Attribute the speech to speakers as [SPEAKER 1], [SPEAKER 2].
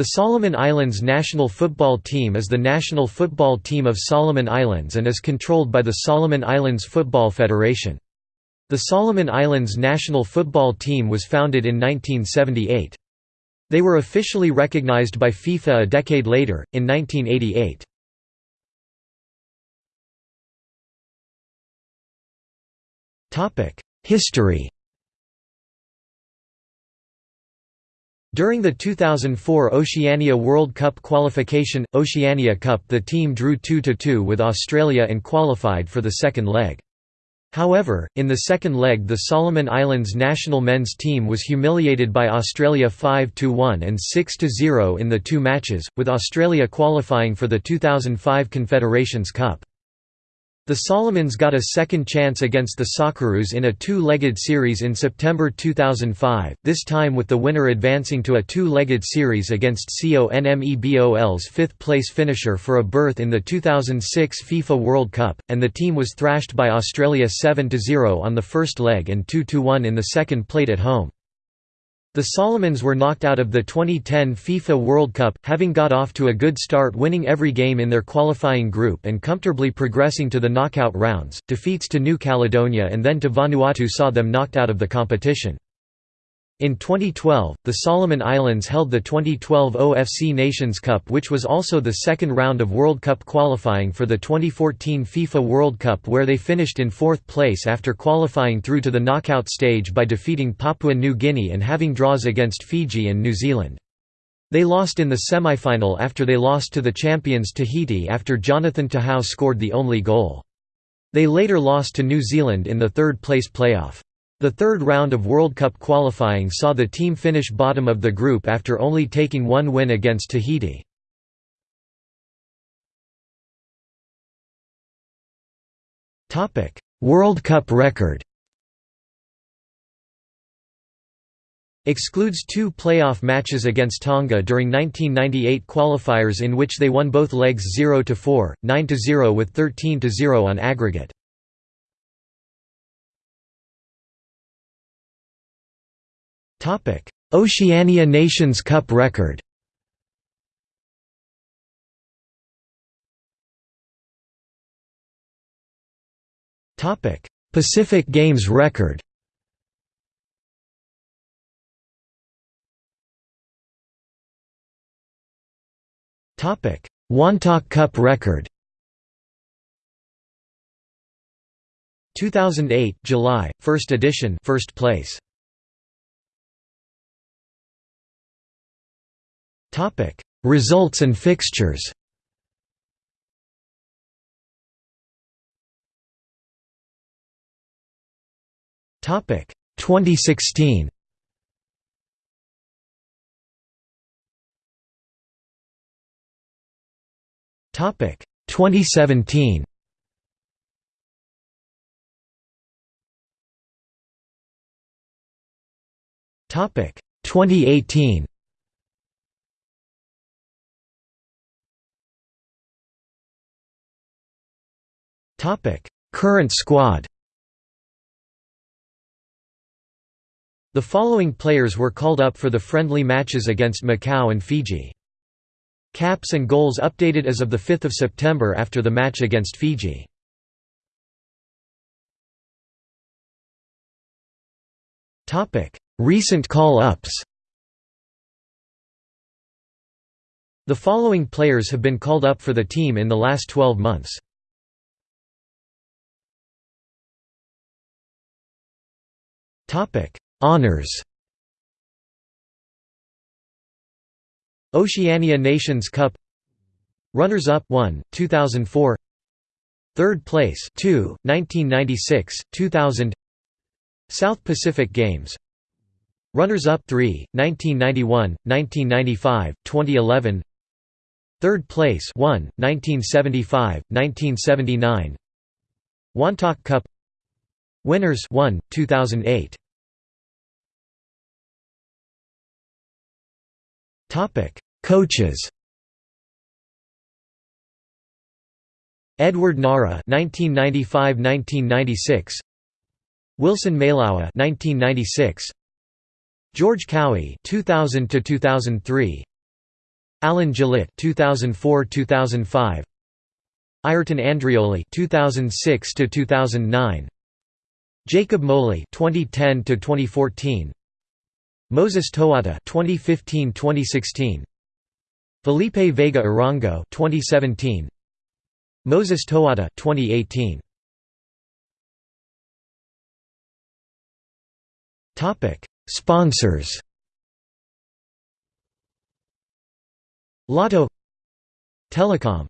[SPEAKER 1] The Solomon Islands national football team is the national football team of Solomon Islands and is controlled by the Solomon Islands Football Federation. The Solomon Islands national football team was founded in 1978. They were officially recognized by FIFA a decade later, in 1988. History During the 2004 Oceania World Cup qualification, Oceania Cup the team drew 2–2 with Australia and qualified for the second leg. However, in the second leg the Solomon Islands national men's team was humiliated by Australia 5–1 and 6–0 in the two matches, with Australia qualifying for the 2005 Confederations Cup. The Solomons got a second chance against the Socceroos in a two-legged series in September 2005, this time with the winner advancing to a two-legged series against CONMEBOL's fifth-place finisher for a berth in the 2006 FIFA World Cup, and the team was thrashed by Australia 7–0 on the first leg and 2–1 in the second played at home. The Solomons were knocked out of the 2010 FIFA World Cup, having got off to a good start winning every game in their qualifying group and comfortably progressing to the knockout rounds. Defeats to New Caledonia and then to Vanuatu saw them knocked out of the competition. In 2012, the Solomon Islands held the 2012 OFC Nations Cup which was also the second round of World Cup qualifying for the 2014 FIFA World Cup where they finished in fourth place after qualifying through to the knockout stage by defeating Papua New Guinea and having draws against Fiji and New Zealand. They lost in the semi-final after they lost to the champions Tahiti after Jonathan Tehau scored the only goal. They later lost to New Zealand in the third place playoff. The third round of World Cup qualifying saw the team finish bottom of the group after only taking one win against Tahiti. World Cup record Excludes two playoff matches against Tonga during 1998 qualifiers in which they won both legs 0–4, 9–0 with 13–0 on aggregate. Oceania Nations Cup record. Pacific Games record. Topic: Wantok Cup record. 2008 July, first edition first place Topic: Results and fixtures. Topic: 2016. Topic: 2017. Topic: 2018. Topic: Current squad. The following players were called up for the friendly matches against Macau and Fiji. Caps and goals updated as of 5 September after the match against Fiji. Recent call-ups The following players have been called up for the team in the last 12 months. Topic: Honors. Oceania Nations Cup. Runners up 1 2004 Third place 2 1996 2000 South Pacific Games. Runners up 3 1991 1995 2011 Third place 1 1975 1979 Wantok Cup Winners 1 2008 Topic: Coaches. Edward Nara (1995–1996), Wilson Mailawa (1996), George Cowie (2000–2003), Alan Gillett 2004-2005 Ayrton Andreoli 2006 to 2009 Jacob Moli 2010 to 2014 Moses Toata 2015-2016 Felipe Vega Arango 2017 Moses Toata 2018 Topic Sponsors. Lotto. Telecom